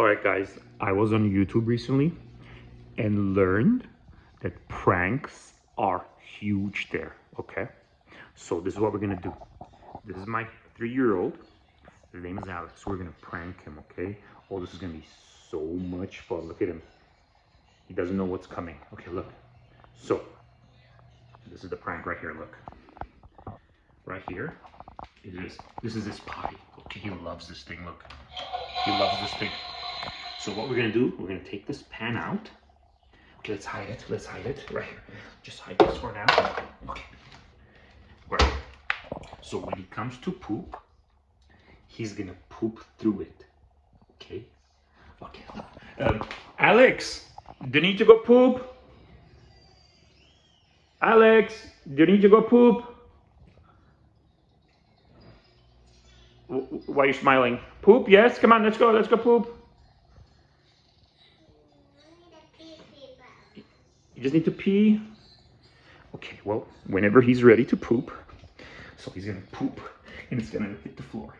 All right, guys, I was on YouTube recently and learned that pranks are huge there, okay? So this is what we're gonna do. This is my three-year-old. His name is Alex. We're gonna prank him, okay? Oh, this is gonna be so much fun. Look at him. He doesn't know what's coming. Okay, look. So, this is the prank right here, look. Right here, it is, this is his potty. Okay, he loves this thing, look. He loves this thing. So what we're gonna do, we're gonna take this pan out. Okay, let's hide it, let's hide it, right here. Just hide this for now. Okay. Right. So when he comes to poop, he's gonna poop through it. Okay? Okay. Um, Alex, do you need to go poop? Alex, do you need to go poop? Why are you smiling? Poop? Yes? Come on, let's go. Let's go poop. You just need to pee? Okay, well, whenever he's ready to poop, so he's gonna poop and it's gonna hit the floor.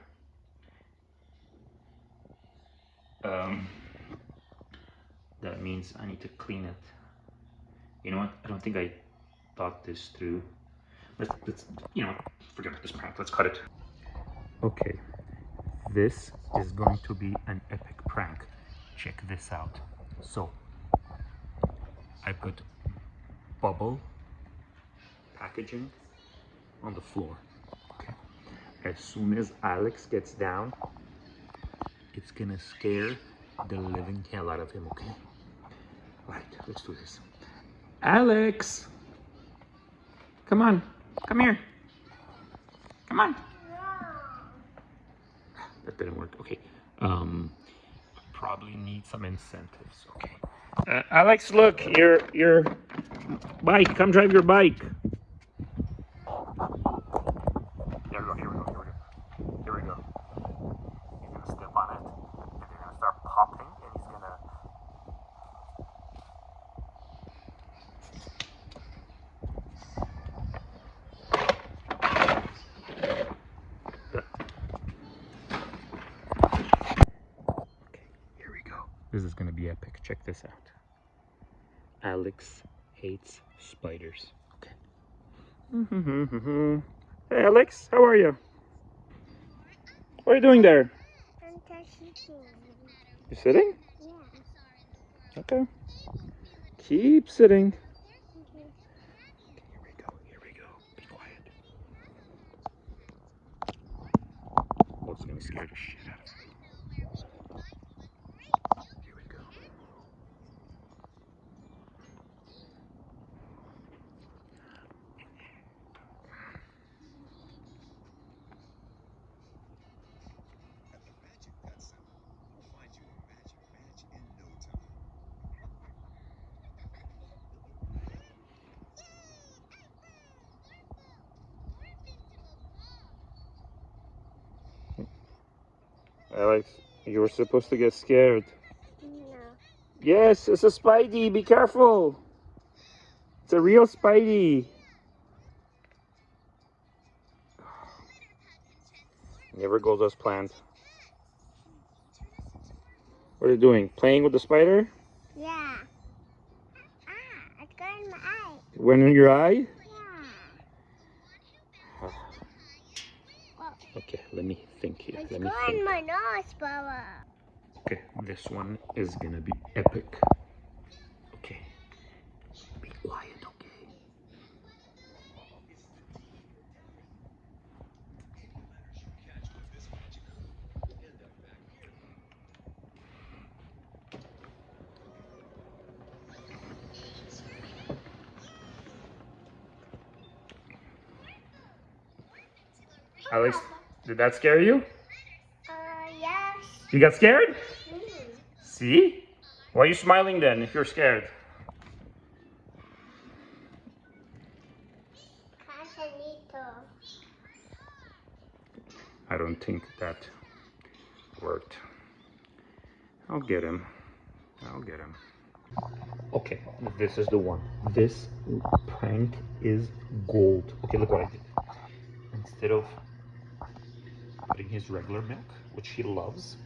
Um, that means I need to clean it. You know what? I don't think I thought this through. Let's, let's you know, forget about this prank. Let's cut it. Okay, this is going to be an epic prank. Check this out. So, I put bubble packaging on the floor. Okay. As soon as Alex gets down, it's gonna scare the living hell out of him, okay? Right, let's do this. Alex! Come on, come here. Come on. That didn't work, okay. Um, probably need some incentives, okay. Uh, Alex, look, your your bike. Come drive your bike. There we go. Here we go. Here we go. Here we go. He's gonna step on it, and they're gonna start popping, and he's gonna. Okay, here we go. This is gonna be epic. Check this out. Alex hates spiders. Okay. Mm-hmm. hey, Alex, how are you? What are you doing there? I'm touching You sitting? Yeah. Okay. Keep sitting. Okay. Here we go. Here we go. Be quiet. Oh, it's gonna scare the shit out of me. Here we go. At the Magic Pet Center, we'll find you a magic match in no time. Alex, you were supposed to get scared. No. Yes, it's a Spidey. Be careful. It's a real Spidey. Never goes as planned. What are you doing? Playing with the spider? Yeah. Ah, it's got in my eye. Went in your eye? Yeah. Well, Okay, let me think here. it's Let me think. my nose, Baba. Okay, this one is gonna be epic. Okay. Be quiet, okay? Alex, did that scare you? Uh, yes. You got scared? Mm. See? Why are you smiling then if you're scared? I don't think that worked. I'll get him. I'll get him. Okay, this is the one. This prank is gold. Okay, look what I did. Instead of putting his regular milk, which he loves,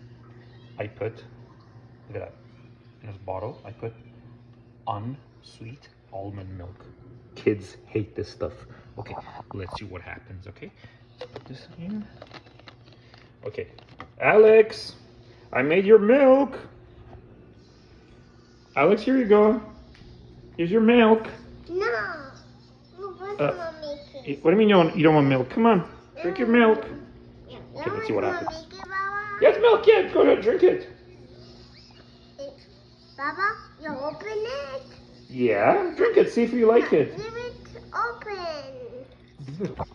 I put Look at that. In his bottle, I put unsweet almond milk. Kids hate this stuff. Okay, let's see what happens, okay? Put this in. Okay. Alex, I made your milk. Alex, here you go. Here's your milk. No. Uh, What do you mean you don't, you don't want milk? Come on, drink your milk. Yeah. Okay, let's see what happens. Mommy give Yes, milk, yeah, go ahead, drink it. Baba, you open it. Yeah, drink it, see if you like it. Leave it open.